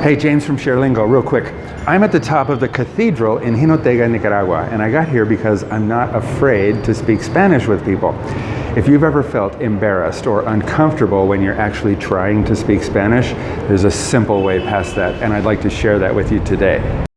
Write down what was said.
Hey, James from ShareLingo, real quick. I'm at the top of the cathedral in Jinotega, Nicaragua, and I got here because I'm not afraid to speak Spanish with people. If you've ever felt embarrassed or uncomfortable when you're actually trying to speak Spanish, there's a simple way past that, and I'd like to share that with you today.